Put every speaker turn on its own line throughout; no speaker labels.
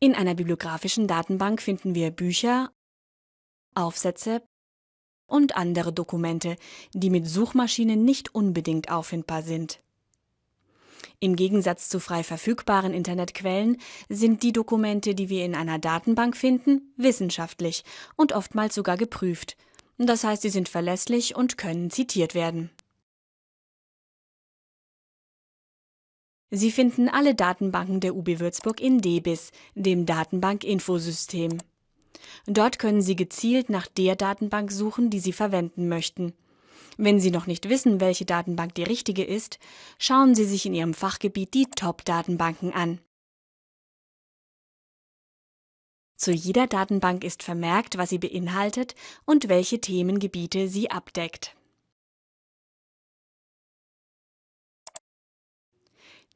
In einer bibliografischen Datenbank finden wir Bücher, Aufsätze und andere Dokumente, die mit Suchmaschinen nicht unbedingt auffindbar sind. Im Gegensatz zu frei verfügbaren Internetquellen sind die Dokumente, die wir in einer Datenbank finden, wissenschaftlich und oftmals sogar geprüft. Das heißt, sie sind verlässlich und können zitiert werden. Sie finden alle Datenbanken der UB Würzburg in DBIS, dem Datenbank-Infosystem. Dort können Sie gezielt nach der Datenbank suchen, die Sie verwenden möchten. Wenn Sie noch nicht wissen, welche Datenbank die richtige ist, schauen Sie sich in Ihrem Fachgebiet die Top-Datenbanken an. Zu jeder Datenbank ist vermerkt, was sie beinhaltet und welche Themengebiete sie abdeckt.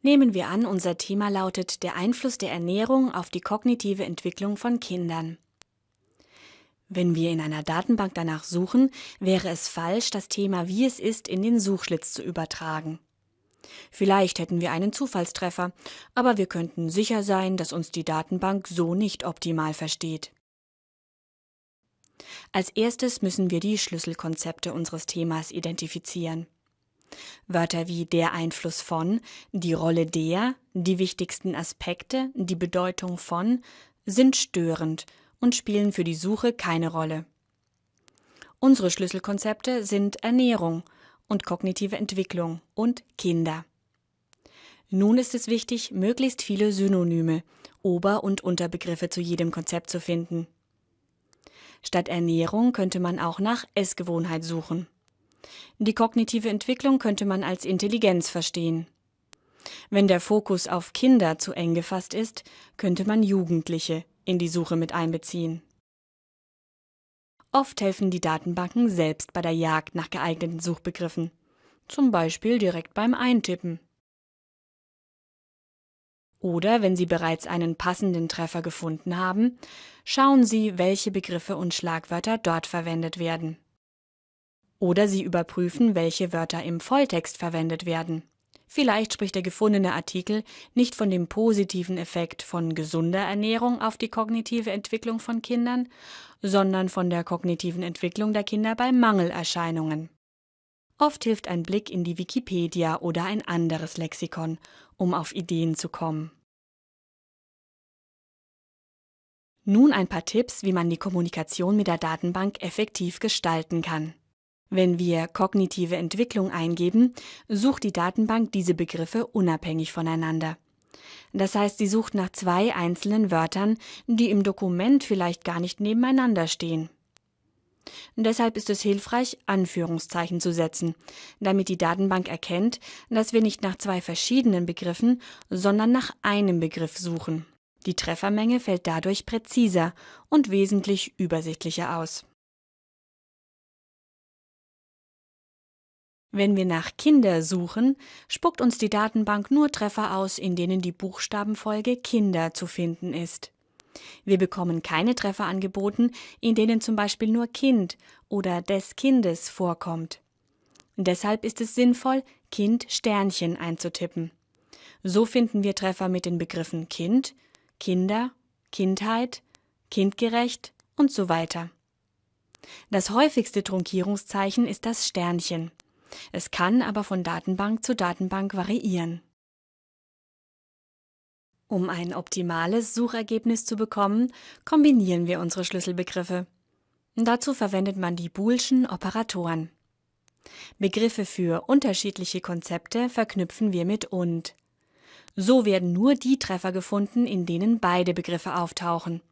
Nehmen wir an, unser Thema lautet der Einfluss der Ernährung auf die kognitive Entwicklung von Kindern. Wenn wir in einer Datenbank danach suchen, wäre es falsch, das Thema wie es ist in den Suchschlitz zu übertragen. Vielleicht hätten wir einen Zufallstreffer, aber wir könnten sicher sein, dass uns die Datenbank so nicht optimal versteht. Als erstes müssen wir die Schlüsselkonzepte unseres Themas identifizieren. Wörter wie der Einfluss von, die Rolle der, die wichtigsten Aspekte, die Bedeutung von sind störend und spielen für die Suche keine Rolle. Unsere Schlüsselkonzepte sind Ernährung und kognitive Entwicklung und Kinder. Nun ist es wichtig, möglichst viele Synonyme, Ober- und Unterbegriffe zu jedem Konzept zu finden. Statt Ernährung könnte man auch nach Essgewohnheit suchen. Die kognitive Entwicklung könnte man als Intelligenz verstehen. Wenn der Fokus auf Kinder zu eng gefasst ist, könnte man Jugendliche in die Suche mit einbeziehen. Oft helfen die Datenbanken selbst bei der Jagd nach geeigneten Suchbegriffen, zum Beispiel direkt beim Eintippen. Oder wenn Sie bereits einen passenden Treffer gefunden haben, schauen Sie, welche Begriffe und Schlagwörter dort verwendet werden. Oder Sie überprüfen, welche Wörter im Volltext verwendet werden. Vielleicht spricht der gefundene Artikel nicht von dem positiven Effekt von gesunder Ernährung auf die kognitive Entwicklung von Kindern, sondern von der kognitiven Entwicklung der Kinder bei Mangelerscheinungen. Oft hilft ein Blick in die Wikipedia oder ein anderes Lexikon, um auf Ideen zu kommen. Nun ein paar Tipps, wie man die Kommunikation mit der Datenbank effektiv gestalten kann. Wenn wir kognitive Entwicklung eingeben, sucht die Datenbank diese Begriffe unabhängig voneinander. Das heißt, sie sucht nach zwei einzelnen Wörtern, die im Dokument vielleicht gar nicht nebeneinander stehen. Deshalb ist es hilfreich, Anführungszeichen zu setzen, damit die Datenbank erkennt, dass wir nicht nach zwei verschiedenen Begriffen, sondern nach einem Begriff suchen. Die Treffermenge fällt dadurch präziser und wesentlich übersichtlicher aus. Wenn wir nach Kinder suchen, spuckt uns die Datenbank nur Treffer aus, in denen die Buchstabenfolge Kinder zu finden ist. Wir bekommen keine Treffer angeboten, in denen zum Beispiel nur Kind oder des Kindes vorkommt. Deshalb ist es sinnvoll, Kind Sternchen einzutippen. So finden wir Treffer mit den Begriffen Kind, Kinder, Kindheit, kindgerecht und so weiter. Das häufigste Trunkierungszeichen ist das Sternchen. Es kann aber von Datenbank zu Datenbank variieren. Um ein optimales Suchergebnis zu bekommen, kombinieren wir unsere Schlüsselbegriffe. Dazu verwendet man die Boolschen Operatoren. Begriffe für unterschiedliche Konzepte verknüpfen wir mit und. So werden nur die Treffer gefunden, in denen beide Begriffe auftauchen.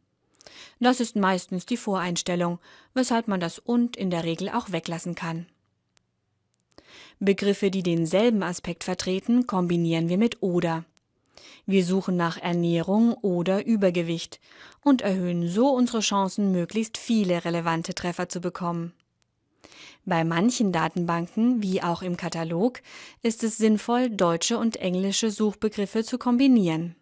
Das ist meistens die Voreinstellung, weshalb man das und in der Regel auch weglassen kann. Begriffe, die denselben Aspekt vertreten, kombinieren wir mit oder. Wir suchen nach Ernährung oder Übergewicht und erhöhen so unsere Chancen, möglichst viele relevante Treffer zu bekommen. Bei manchen Datenbanken, wie auch im Katalog, ist es sinnvoll, deutsche und englische Suchbegriffe zu kombinieren.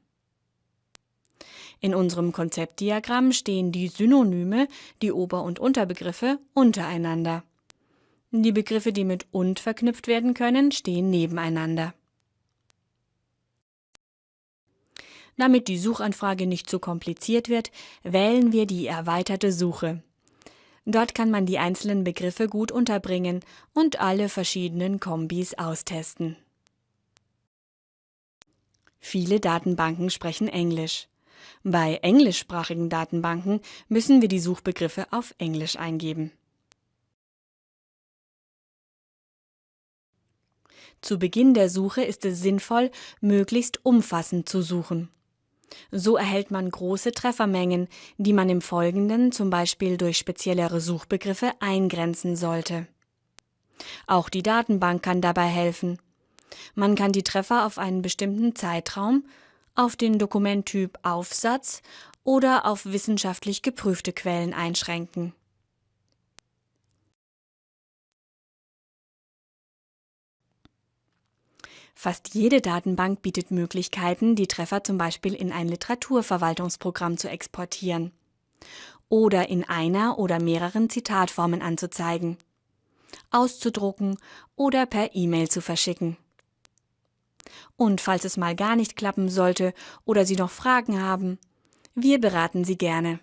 In unserem Konzeptdiagramm stehen die Synonyme, die Ober- und Unterbegriffe, untereinander. Die Begriffe, die mit und verknüpft werden können, stehen nebeneinander. Damit die Suchanfrage nicht zu kompliziert wird, wählen wir die erweiterte Suche. Dort kann man die einzelnen Begriffe gut unterbringen und alle verschiedenen Kombis austesten. Viele Datenbanken sprechen Englisch. Bei englischsprachigen Datenbanken müssen wir die Suchbegriffe auf Englisch eingeben. Zu Beginn der Suche ist es sinnvoll, möglichst umfassend zu suchen. So erhält man große Treffermengen, die man im Folgenden zum Beispiel durch speziellere Suchbegriffe eingrenzen sollte. Auch die Datenbank kann dabei helfen. Man kann die Treffer auf einen bestimmten Zeitraum, auf den Dokumenttyp Aufsatz oder auf wissenschaftlich geprüfte Quellen einschränken. Fast jede Datenbank bietet Möglichkeiten, die Treffer zum Beispiel in ein Literaturverwaltungsprogramm zu exportieren oder in einer oder mehreren Zitatformen anzuzeigen, auszudrucken oder per E-Mail zu verschicken. Und falls es mal gar nicht klappen sollte oder Sie noch Fragen haben, wir beraten Sie gerne.